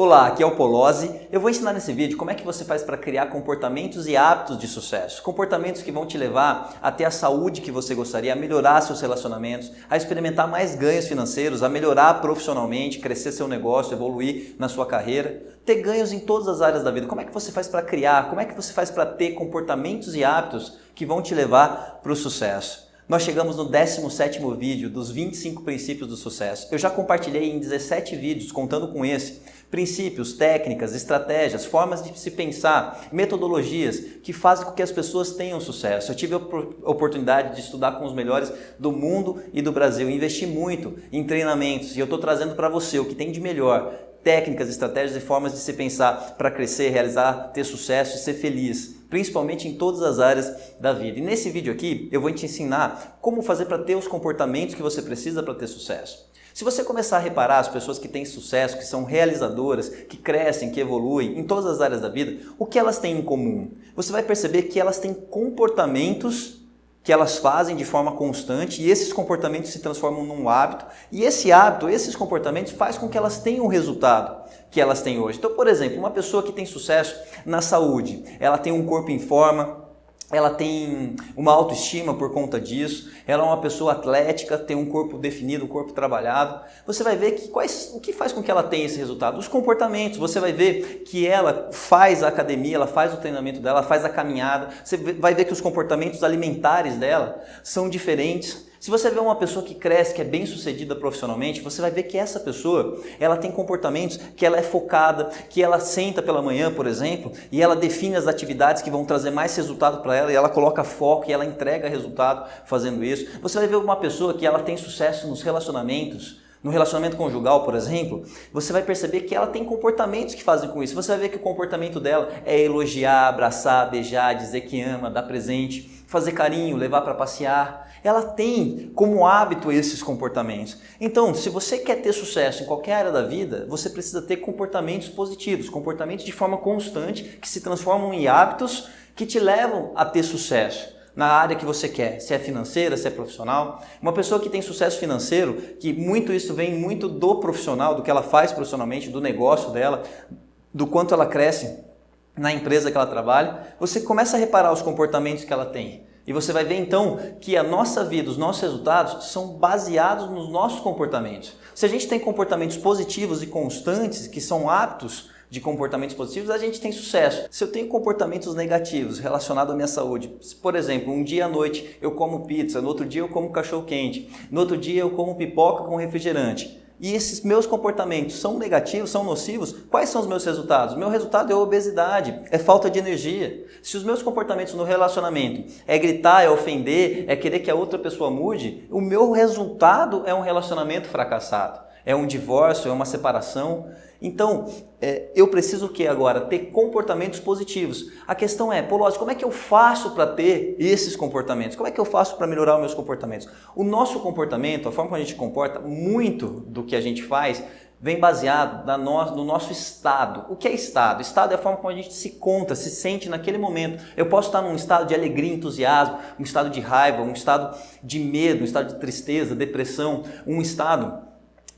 Olá, aqui é o Polozzi. Eu vou ensinar nesse vídeo como é que você faz para criar comportamentos e hábitos de sucesso. Comportamentos que vão te levar a ter a saúde que você gostaria, a melhorar seus relacionamentos, a experimentar mais ganhos financeiros, a melhorar profissionalmente, crescer seu negócio, evoluir na sua carreira, ter ganhos em todas as áreas da vida. Como é que você faz para criar? Como é que você faz para ter comportamentos e hábitos que vão te levar para o sucesso? Nós chegamos no 17º vídeo dos 25 princípios do sucesso. Eu já compartilhei em 17 vídeos, contando com esse, princípios, técnicas, estratégias, formas de se pensar, metodologias que fazem com que as pessoas tenham sucesso. Eu tive a oportunidade de estudar com os melhores do mundo e do Brasil, investi muito em treinamentos e eu estou trazendo para você o que tem de melhor, técnicas, estratégias e formas de se pensar para crescer, realizar, ter sucesso e ser feliz, principalmente em todas as áreas da vida. E nesse vídeo aqui eu vou te ensinar como fazer para ter os comportamentos que você precisa para ter sucesso. Se você começar a reparar as pessoas que têm sucesso, que são realizadoras, que crescem, que evoluem em todas as áreas da vida, o que elas têm em comum? Você vai perceber que elas têm comportamentos que elas fazem de forma constante e esses comportamentos se transformam num hábito e esse hábito, esses comportamentos faz com que elas tenham o resultado que elas têm hoje. Então, por exemplo, uma pessoa que tem sucesso na saúde, ela tem um corpo em forma, ela tem uma autoestima por conta disso, ela é uma pessoa atlética, tem um corpo definido, um corpo trabalhado. Você vai ver que quais, o que faz com que ela tenha esse resultado? Os comportamentos. Você vai ver que ela faz a academia, ela faz o treinamento dela, faz a caminhada. Você vai ver que os comportamentos alimentares dela são diferentes. Se você vê uma pessoa que cresce, que é bem sucedida profissionalmente, você vai ver que essa pessoa, ela tem comportamentos que ela é focada, que ela senta pela manhã, por exemplo, e ela define as atividades que vão trazer mais resultado para ela, e ela coloca foco e ela entrega resultado fazendo isso. Você vai ver uma pessoa que ela tem sucesso nos relacionamentos, no relacionamento conjugal, por exemplo, você vai perceber que ela tem comportamentos que fazem com isso. Você vai ver que o comportamento dela é elogiar, abraçar, beijar, dizer que ama, dar presente, fazer carinho, levar para passear ela tem como hábito esses comportamentos. Então, se você quer ter sucesso em qualquer área da vida, você precisa ter comportamentos positivos, comportamentos de forma constante que se transformam em hábitos que te levam a ter sucesso na área que você quer, se é financeira, se é profissional. Uma pessoa que tem sucesso financeiro, que muito isso vem muito do profissional, do que ela faz profissionalmente, do negócio dela, do quanto ela cresce na empresa que ela trabalha, você começa a reparar os comportamentos que ela tem. E você vai ver então que a nossa vida, os nossos resultados são baseados nos nossos comportamentos. Se a gente tem comportamentos positivos e constantes, que são aptos de comportamentos positivos, a gente tem sucesso. Se eu tenho comportamentos negativos relacionados à minha saúde, por exemplo, um dia à noite eu como pizza, no outro dia eu como cachorro quente, no outro dia eu como pipoca com refrigerante, e esses meus comportamentos são negativos, são nocivos, quais são os meus resultados? Meu resultado é obesidade, é falta de energia. Se os meus comportamentos no relacionamento é gritar, é ofender, é querer que a outra pessoa mude, o meu resultado é um relacionamento fracassado é um divórcio, é uma separação. Então, é, eu preciso o que agora? Ter comportamentos positivos. A questão é, Polozzi, como é que eu faço para ter esses comportamentos? Como é que eu faço para melhorar os meus comportamentos? O nosso comportamento, a forma como a gente comporta, muito do que a gente faz, vem baseado na no, no nosso estado. O que é estado? Estado é a forma como a gente se conta, se sente naquele momento. Eu posso estar num estado de alegria, entusiasmo, um estado de raiva, um estado de medo, um estado de tristeza, depressão, um estado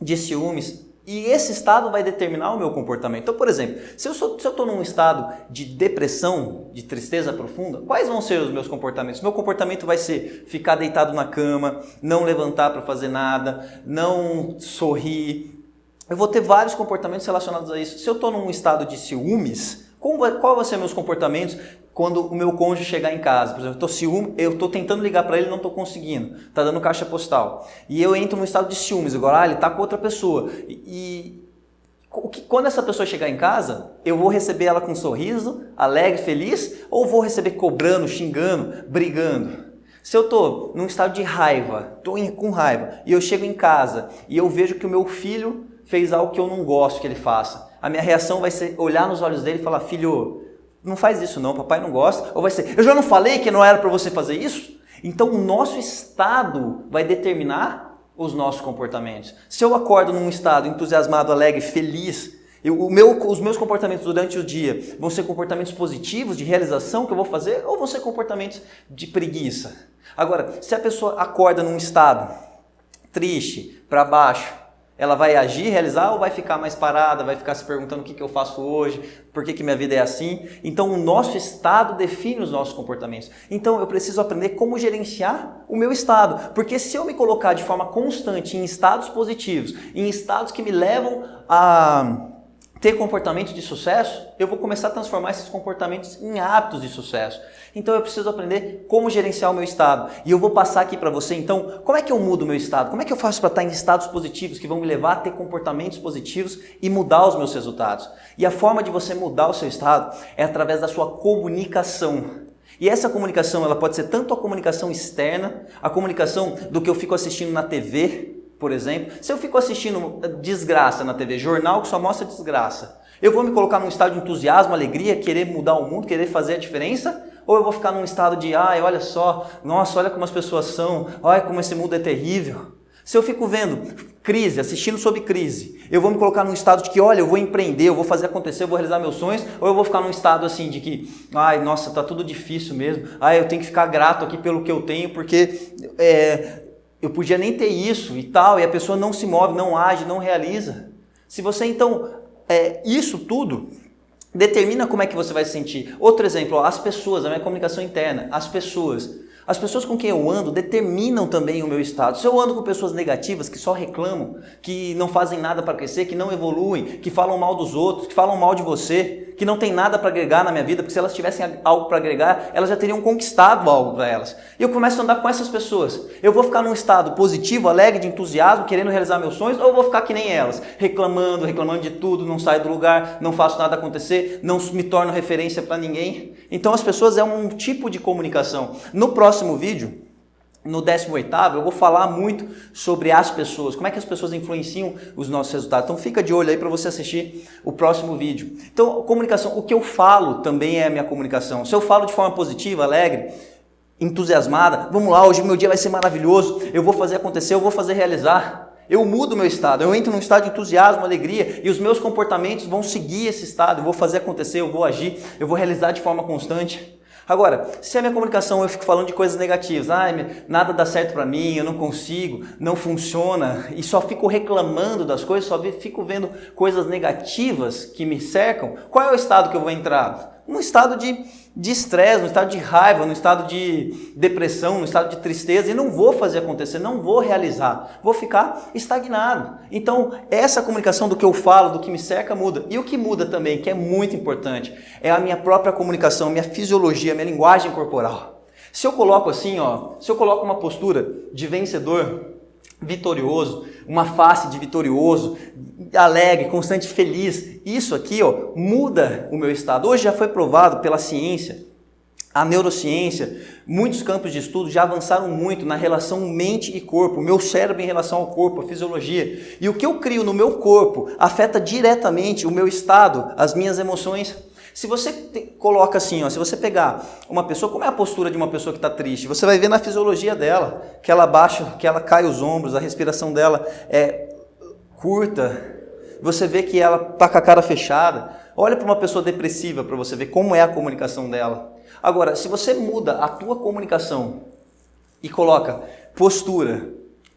de ciúmes. E esse estado vai determinar o meu comportamento. Então, por exemplo, se eu estou num estado de depressão, de tristeza profunda, quais vão ser os meus comportamentos? Meu comportamento vai ser ficar deitado na cama, não levantar para fazer nada, não sorrir. Eu vou ter vários comportamentos relacionados a isso. Se eu estou num estado de ciúmes, qual vai ser meus comportamentos quando o meu cônjuge chegar em casa? Por exemplo, eu estou ciúme, eu estou tentando ligar para ele não estou conseguindo. Está dando caixa postal. E eu entro num estado de ciúmes. Agora, ah, ele está com outra pessoa. E, e quando essa pessoa chegar em casa, eu vou receber ela com um sorriso, alegre, feliz, ou vou receber cobrando, xingando, brigando? Se eu estou num estado de raiva, estou com raiva, e eu chego em casa e eu vejo que o meu filho fez algo que eu não gosto que ele faça, a minha reação vai ser olhar nos olhos dele e falar, filho, não faz isso não, papai não gosta. Ou vai ser, eu já não falei que não era para você fazer isso? Então o nosso estado vai determinar os nossos comportamentos. Se eu acordo num estado entusiasmado, alegre, feliz, eu, meu, os meus comportamentos durante o dia vão ser comportamentos positivos, de realização que eu vou fazer, ou vão ser comportamentos de preguiça? Agora, se a pessoa acorda num estado triste, para baixo, Ela vai agir, realizar ou vai ficar mais parada, vai ficar se perguntando o que, que eu faço hoje, por que, que minha vida é assim? Então, o nosso estado define os nossos comportamentos. Então, eu preciso aprender como gerenciar o meu estado. Porque se eu me colocar de forma constante em estados positivos, em estados que me levam a ter comportamentos de sucesso, eu vou começar a transformar esses comportamentos em hábitos de sucesso. Então eu preciso aprender como gerenciar o meu estado. E eu vou passar aqui para você, então, como é que eu mudo o meu estado? Como é que eu faço para estar em estados positivos que vão me levar a ter comportamentos positivos e mudar os meus resultados? E a forma de você mudar o seu estado é através da sua comunicação. E essa comunicação, ela pode ser tanto a comunicação externa, a comunicação do que eu fico assistindo na TV, por exemplo, se eu fico assistindo desgraça na TV, jornal que só mostra desgraça, eu vou me colocar num estado de entusiasmo, alegria, querer mudar o mundo, querer fazer a diferença? Ou eu vou ficar num estado de, ai, olha só, nossa, olha como as pessoas são, olha como esse mundo é terrível. Se eu fico vendo crise, assistindo sobre crise, eu vou me colocar num estado de que, olha, eu vou empreender, eu vou fazer acontecer, eu vou realizar meus sonhos, ou eu vou ficar num estado assim de que, ai, nossa, tá tudo difícil mesmo, ai, eu tenho que ficar grato aqui pelo que eu tenho, porque é, eu podia nem ter isso e tal, e a pessoa não se move, não age, não realiza. Se você então, é, isso tudo determina como é que você vai se sentir. Outro exemplo, ó, as pessoas, a minha comunicação interna, as pessoas. As pessoas com quem eu ando determinam também o meu estado. Se eu ando com pessoas negativas que só reclamam, que não fazem nada para crescer, que não evoluem, que falam mal dos outros, que falam mal de você, que não tem nada para agregar na minha vida, porque se elas tivessem algo para agregar, elas já teriam conquistado algo para elas. E eu começo a andar com essas pessoas. Eu vou ficar num estado positivo, alegre, de entusiasmo, querendo realizar meus sonhos, ou eu vou ficar que nem elas, reclamando, reclamando de tudo, não saio do lugar, não faço nada acontecer, não me torno referência para ninguém. Então as pessoas é um tipo de comunicação. No próximo vídeo, no 18 eu vou falar muito sobre as pessoas, como é que as pessoas influenciam os nossos resultados. Então fica de olho aí para você assistir o próximo vídeo. Então, comunicação, o que eu falo também é a minha comunicação. Se eu falo de forma positiva, alegre, entusiasmada, vamos lá, hoje meu dia vai ser maravilhoso, eu vou fazer acontecer, eu vou fazer realizar. Eu mudo meu estado, eu entro num estado de entusiasmo, alegria e os meus comportamentos vão seguir esse estado, eu vou fazer acontecer, eu vou agir, eu vou realizar de forma constante. Agora, se a minha comunicação eu fico falando de coisas negativas, ah, nada dá certo para mim, eu não consigo, não funciona, e só fico reclamando das coisas, só fico vendo coisas negativas que me cercam, qual é o estado que eu vou entrar? Um estado de estresse, no estado de raiva, no estado de depressão, no estado de tristeza e não vou fazer acontecer, não vou realizar, vou ficar estagnado. Então, essa comunicação do que eu falo, do que me cerca, muda. E o que muda também, que é muito importante, é a minha própria comunicação, minha fisiologia, minha linguagem corporal. Se eu coloco assim, ó, se eu coloco uma postura de vencedor, vitorioso, uma face de vitorioso, alegre, constante, feliz. Isso aqui ó, muda o meu estado. Hoje já foi provado pela ciência, a neurociência, muitos campos de estudo já avançaram muito na relação mente e corpo, o meu cérebro em relação ao corpo, a fisiologia. E o que eu crio no meu corpo afeta diretamente o meu estado, as minhas emoções. Se você coloca assim, ó, se você pegar uma pessoa, como é a postura de uma pessoa que está triste? Você vai ver na fisiologia dela, que ela baixa, que ela cai os ombros, a respiração dela é curta. Você vê que ela está com a cara fechada. Olha para uma pessoa depressiva para você ver como é a comunicação dela. Agora, se você muda a tua comunicação e coloca postura,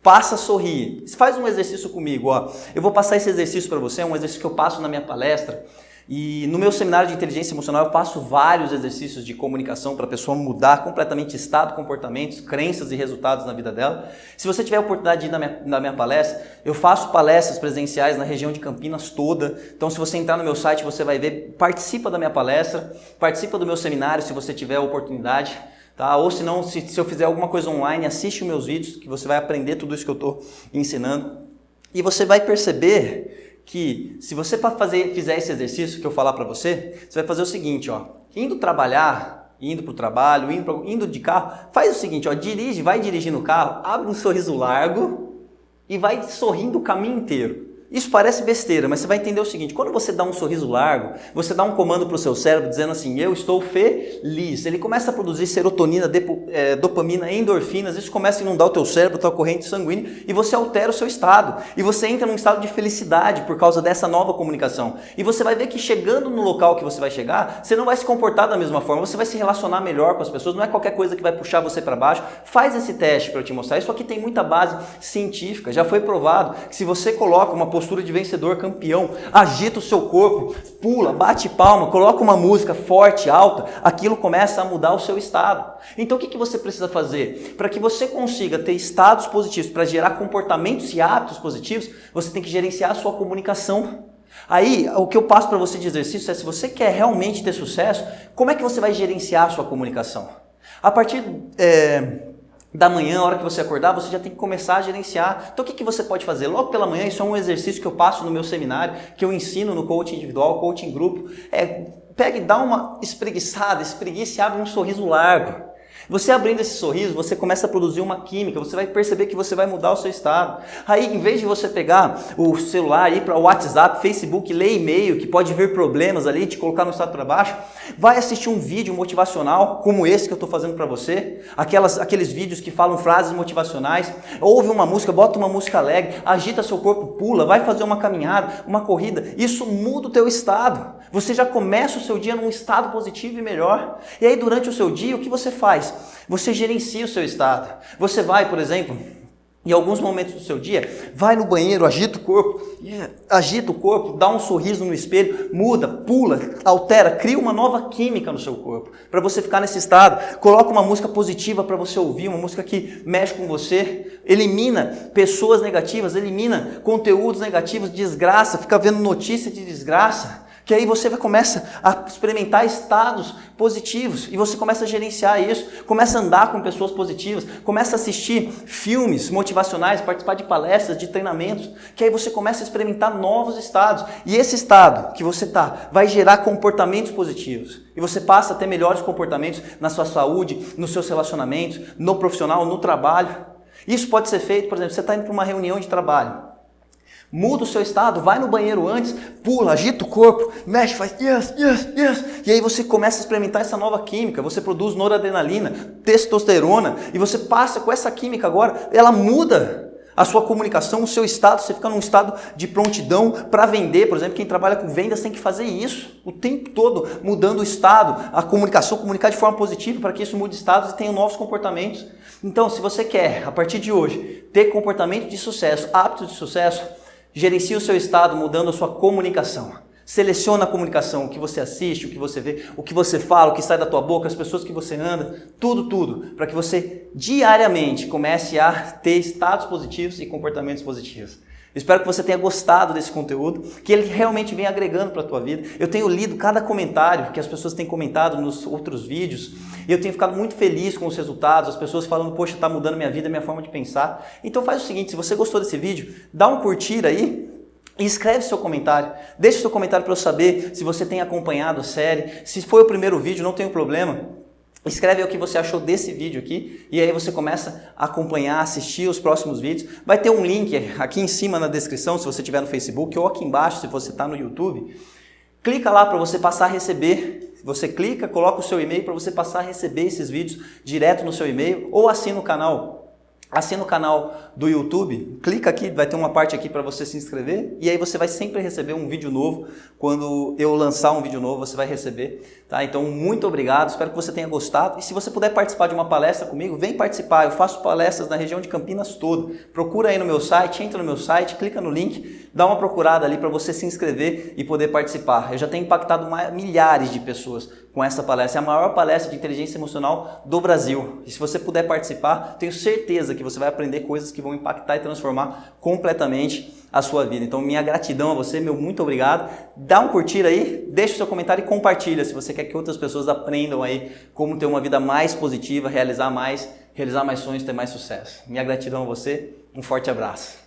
passa a sorrir. Faz um exercício comigo, ó. Eu vou passar esse exercício para você, é um exercício que eu passo na minha palestra. E no meu seminário de inteligência emocional eu passo vários exercícios de comunicação para a pessoa mudar completamente estado, comportamentos, crenças e resultados na vida dela. Se você tiver a oportunidade de ir na minha, na minha palestra, eu faço palestras presenciais na região de Campinas toda. Então se você entrar no meu site você vai ver, participa da minha palestra, participa do meu seminário se você tiver a oportunidade. Tá? Ou se não, se, se eu fizer alguma coisa online, assiste os meus vídeos que você vai aprender tudo isso que eu estou ensinando. E você vai perceber que se você fazer, fizer esse exercício que eu falar para você, você vai fazer o seguinte, ó, indo trabalhar, indo para o trabalho, indo, pra, indo de carro, faz o seguinte, ó, dirige, vai dirigindo o carro, abre um sorriso largo e vai sorrindo o caminho inteiro. Isso parece besteira, mas você vai entender o seguinte: quando você dá um sorriso largo, você dá um comando para o seu cérebro dizendo assim, eu estou feliz. Ele começa a produzir serotonina, é, dopamina, endorfinas, isso começa a inundar o teu cérebro, tua corrente sanguínea e você altera o seu estado. E você entra num estado de felicidade por causa dessa nova comunicação. E você vai ver que chegando no local que você vai chegar, você não vai se comportar da mesma forma, você vai se relacionar melhor com as pessoas, não é qualquer coisa que vai puxar você para baixo. Faz esse teste para te mostrar. Isso aqui tem muita base científica, já foi provado que se você coloca uma postura de vencedor, campeão, agita o seu corpo, pula, bate palma, coloca uma música forte, alta, aquilo começa a mudar o seu estado. Então o que, que você precisa fazer? Para que você consiga ter estados positivos, para gerar comportamentos e hábitos positivos, você tem que gerenciar a sua comunicação. Aí, o que eu passo para você de exercício é se você quer realmente ter sucesso, como é que você vai gerenciar a sua comunicação? A partir é, da manhã, a hora que você acordar, você já tem que começar a gerenciar. Então o que, que você pode fazer? Logo pela manhã, isso é um exercício que eu passo no meu seminário, que eu ensino no coaching individual, coaching grupo. É, pega e dá uma espreguiçada, espreguiça e abre um sorriso largo. Você abrindo esse sorriso, você começa a produzir uma química, você vai perceber que você vai mudar o seu estado. Aí, em vez de você pegar o celular, ir para o WhatsApp, Facebook, ler e-mail, que pode vir problemas ali, te colocar no estado para baixo, vai assistir um vídeo motivacional, como esse que eu estou fazendo para você, aquelas, aqueles vídeos que falam frases motivacionais, ouve uma música, bota uma música alegre, agita seu corpo, pula, vai fazer uma caminhada, uma corrida. Isso muda o teu estado. Você já começa o seu dia num estado positivo e melhor. E aí, durante o seu dia, o que você faz? Você gerencia o seu estado. Você vai, por exemplo, em alguns momentos do seu dia, vai no banheiro, agita o corpo, agita o corpo, dá um sorriso no espelho, muda, pula, altera, cria uma nova química no seu corpo, para você ficar nesse estado. Coloca uma música positiva para você ouvir, uma música que mexe com você, elimina pessoas negativas, elimina conteúdos negativos, desgraça, fica vendo notícia de desgraça que aí você começa a experimentar estados positivos e você começa a gerenciar isso, começa a andar com pessoas positivas, começa a assistir filmes motivacionais, participar de palestras, de treinamentos, que aí você começa a experimentar novos estados. E esse estado que você está vai gerar comportamentos positivos. E você passa a ter melhores comportamentos na sua saúde, nos seus relacionamentos, no profissional, no trabalho. Isso pode ser feito, por exemplo, você está indo para uma reunião de trabalho. Muda o seu estado, vai no banheiro antes, pula, agita o corpo, mexe, faz yes, yes, yes. E aí você começa a experimentar essa nova química, você produz noradrenalina, testosterona, e você passa com essa química agora, ela muda a sua comunicação, o seu estado, você fica num estado de prontidão para vender, por exemplo, quem trabalha com vendas tem que fazer isso o tempo todo, mudando o estado, a comunicação, comunicar de forma positiva para que isso mude estados e tenha novos comportamentos. Então, se você quer, a partir de hoje, ter comportamento de sucesso, hábitos de sucesso, Gerencie o seu estado mudando a sua comunicação. Seleciona a comunicação, o que você assiste, o que você vê, o que você fala, o que sai da tua boca, as pessoas que você anda, tudo, tudo, para que você diariamente comece a ter estados positivos e comportamentos positivos. Espero que você tenha gostado desse conteúdo, que ele realmente venha agregando para a tua vida. Eu tenho lido cada comentário que as pessoas têm comentado nos outros vídeos e eu tenho ficado muito feliz com os resultados, as pessoas falando, poxa, está mudando minha vida, minha forma de pensar. Então faz o seguinte, se você gostou desse vídeo, dá um curtir aí, e escreve seu comentário. Deixe seu comentário para eu saber se você tem acompanhado a série. Se foi o primeiro vídeo, não tem problema. Escreve o que você achou desse vídeo aqui e aí você começa a acompanhar, assistir os próximos vídeos. Vai ter um link aqui em cima na descrição se você estiver no Facebook ou aqui embaixo se você está no YouTube. Clica lá para você passar a receber. Você clica, coloca o seu e-mail para você passar a receber esses vídeos direto no seu e-mail ou assina o canal Assina o canal do YouTube, clica aqui, vai ter uma parte aqui para você se inscrever e aí você vai sempre receber um vídeo novo. Quando eu lançar um vídeo novo, você vai receber. Tá? Então, muito obrigado, espero que você tenha gostado. E se você puder participar de uma palestra comigo, vem participar. Eu faço palestras na região de Campinas toda. Procura aí no meu site, entra no meu site, clica no link, dá uma procurada ali para você se inscrever e poder participar. Eu já tenho impactado milhares de pessoas com essa palestra. É a maior palestra de inteligência emocional do Brasil. E se você puder participar, tenho certeza que você vai aprender coisas que vão impactar e transformar completamente a sua vida. Então, minha gratidão a você, meu muito obrigado. Dá um curtir aí, deixa o seu comentário e compartilha se você quer que outras pessoas aprendam aí como ter uma vida mais positiva, realizar mais, realizar mais sonhos, ter mais sucesso. Minha gratidão a você, um forte abraço.